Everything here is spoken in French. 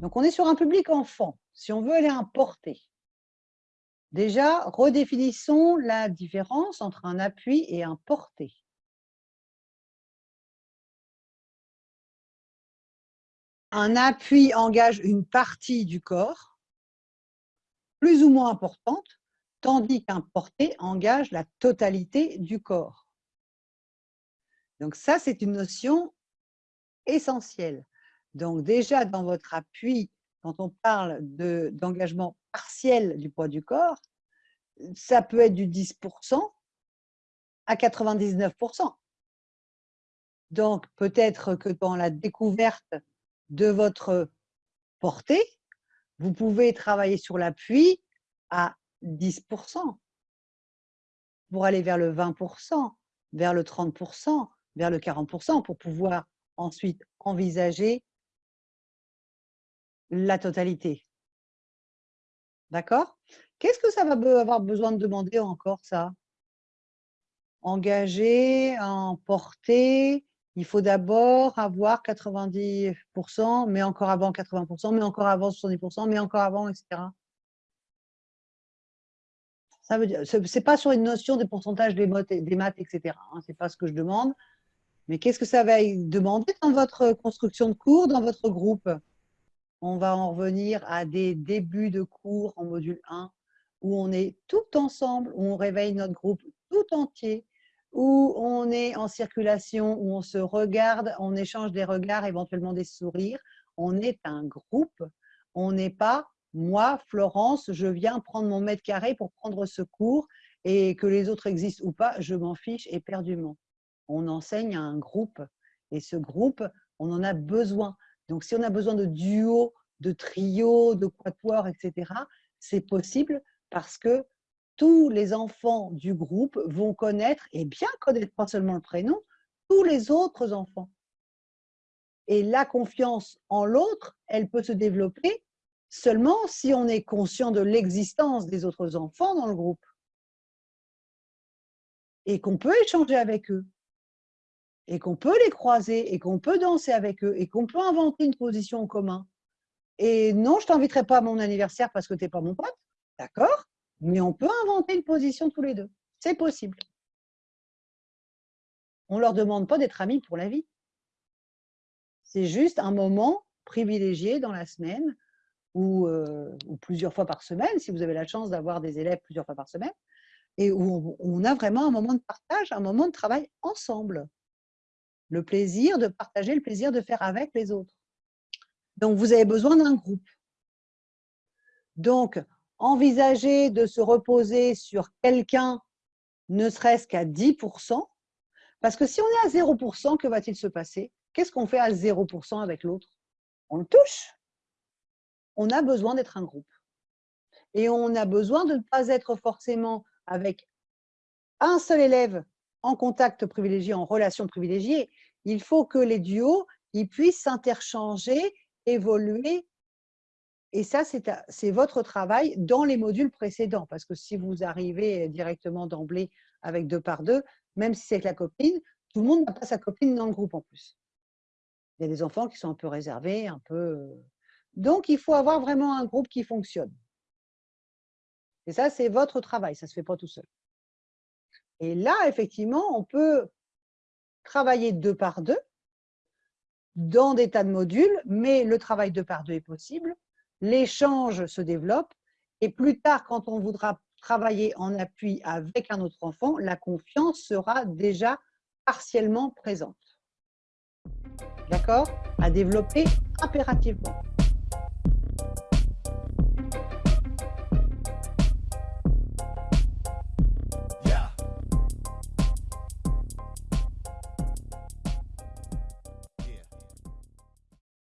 Donc, on est sur un public enfant. Si on veut aller un porté, déjà, redéfinissons la différence entre un appui et un porté. Un appui engage une partie du corps, plus ou moins importante, tandis qu'un porté engage la totalité du corps. Donc ça, c'est une notion essentielle. Donc déjà, dans votre appui, quand on parle d'engagement partiel du poids du corps, ça peut être du 10% à 99%. Donc peut-être que dans la découverte de votre portée, vous pouvez travailler sur l'appui à 10% pour aller vers le 20%, vers le 30%, vers le 40% pour pouvoir ensuite envisager la totalité. D'accord? Qu'est-ce que ça va avoir besoin de demander encore, ça? Engager, emporter, il faut d'abord avoir 90%, mais encore avant 80%, mais encore avant 70%, mais encore avant, etc. Ça veut dire, c'est pas sur une notion de pourcentage des, des maths, etc. Hein, c'est pas ce que je demande. Mais qu'est-ce que ça va demander dans votre construction de cours, dans votre groupe? On va en revenir à des débuts de cours en module 1, où on est tout ensemble, où on réveille notre groupe tout entier, où on est en circulation, où on se regarde, on échange des regards, éventuellement des sourires. On est un groupe, on n'est pas moi, Florence, je viens prendre mon mètre carré pour prendre ce cours et que les autres existent ou pas, je m'en fiche éperdument. On enseigne à un groupe et ce groupe, on en a besoin. Donc, si on a besoin de duo, de trio, de quatuor, etc., c'est possible parce que tous les enfants du groupe vont connaître, et bien connaître pas seulement le prénom, tous les autres enfants. Et la confiance en l'autre, elle peut se développer seulement si on est conscient de l'existence des autres enfants dans le groupe et qu'on peut échanger avec eux et qu'on peut les croiser et qu'on peut danser avec eux et qu'on peut inventer une position en commun. Et non, je t'inviterai pas à mon anniversaire parce que tu n'es pas mon pote, d'accord? Mais on peut inventer une position tous les deux. C'est possible. On ne leur demande pas d'être amis pour la vie. C'est juste un moment privilégié dans la semaine euh, ou, plusieurs fois par semaine, si vous avez la chance d'avoir des élèves plusieurs fois par semaine, et où on a vraiment un moment de partage, un moment de travail ensemble. Le plaisir de partager, le plaisir de faire avec les autres. Donc, vous avez besoin d'un groupe. Donc, envisager de se reposer sur quelqu'un, ne serait-ce qu'à 10%, parce que si on est à 0%, que va-t-il se passer? Qu'est-ce qu'on fait à 0% avec l'autre? On le touche on a besoin d'être un groupe. Et on a besoin de ne pas être forcément avec un seul élève en contact privilégié, en relation privilégiée. Il faut que les duos puissent s'interchanger, évoluer. Et ça, c'est votre travail dans les modules précédents. Parce que si vous arrivez directement d'emblée avec deux par deux, même si c'est avec la copine, tout le monde n'a pas sa copine dans le groupe en plus. Il y a des enfants qui sont un peu réservés, un peu euh, donc, il faut avoir vraiment un groupe qui fonctionne. Et ça, c'est votre travail, ça ne se fait pas tout seul. Et là, effectivement, on peut travailler deux par deux dans des tas de modules, mais le travail deux par deux est possible, l'échange se développe, et plus tard, quand on voudra travailler en appui avec un autre enfant, la confiance sera déjà partiellement présente. D'accord? À développer impérativement.